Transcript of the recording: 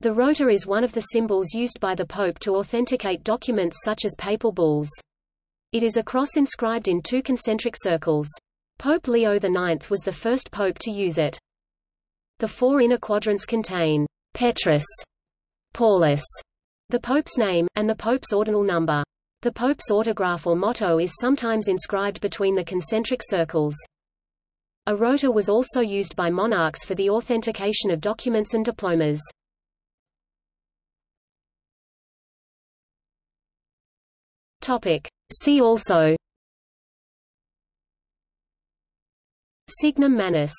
The rota is one of the symbols used by the Pope to authenticate documents such as papal bulls. It is a cross inscribed in two concentric circles. Pope Leo IX was the first pope to use it. The four inner quadrants contain Petrus, Paulus, the pope's name, and the pope's ordinal number. The pope's autograph or motto is sometimes inscribed between the concentric circles. A rota was also used by monarchs for the authentication of documents and diplomas. Topic. See also Signum Manus